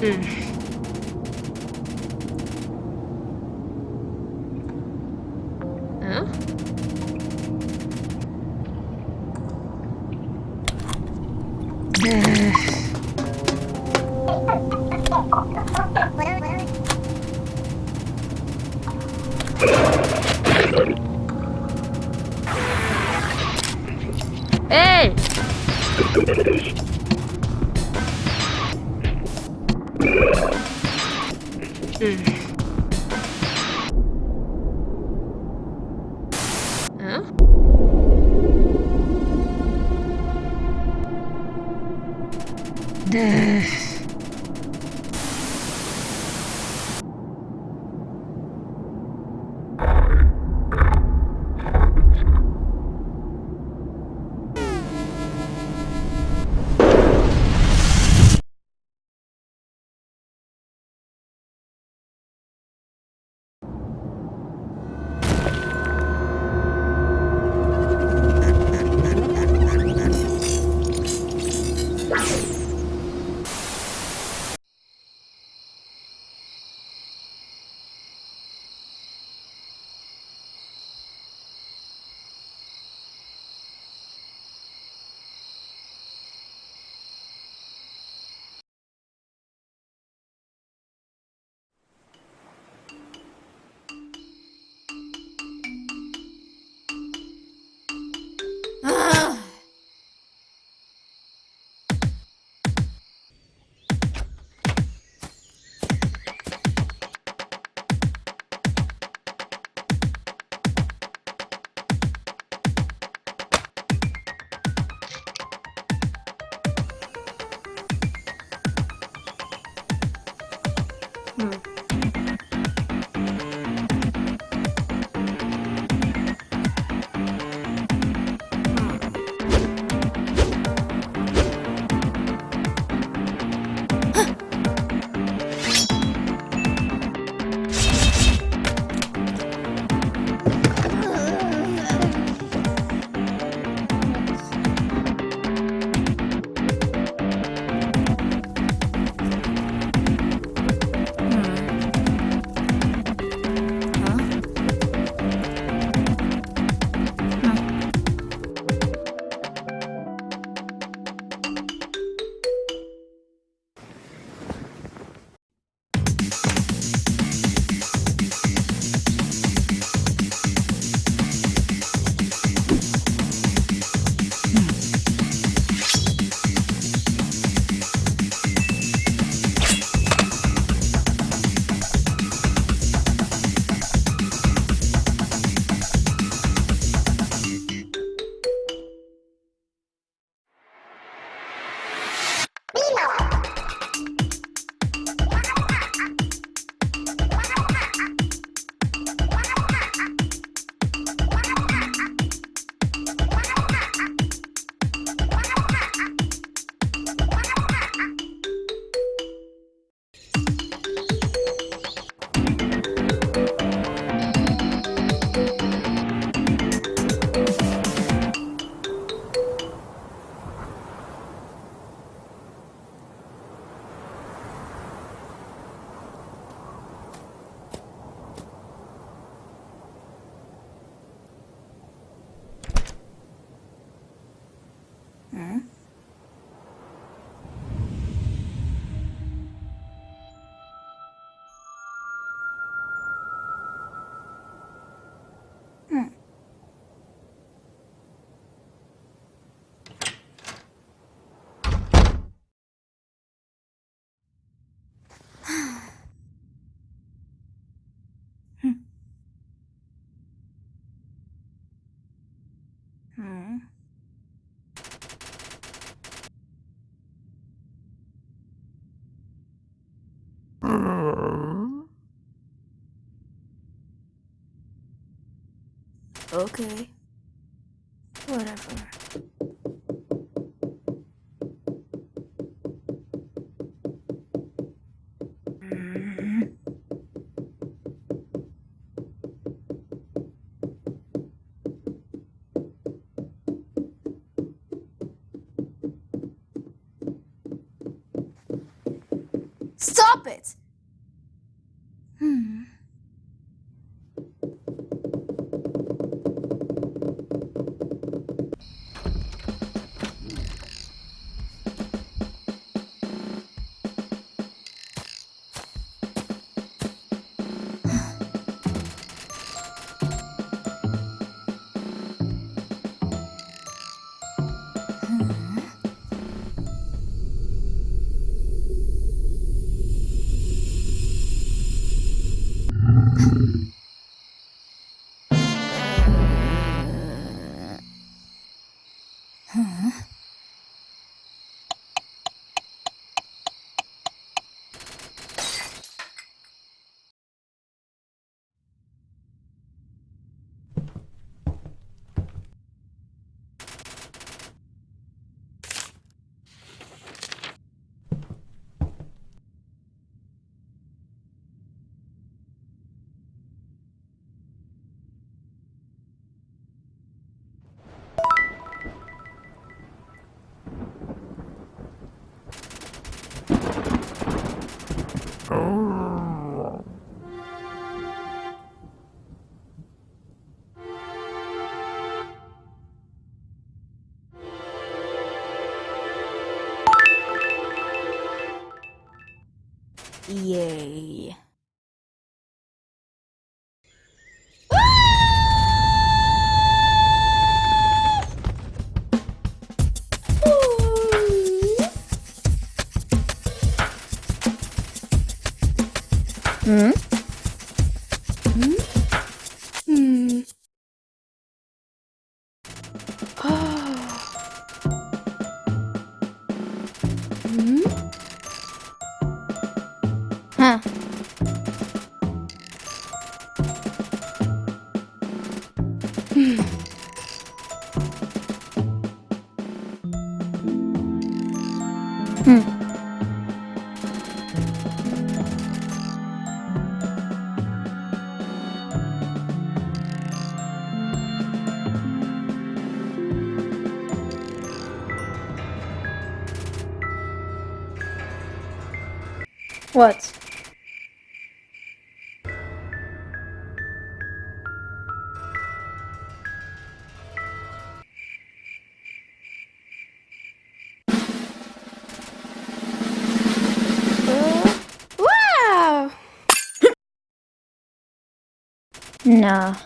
응. で Huh? Okay. Whatever. Stop it! What? No.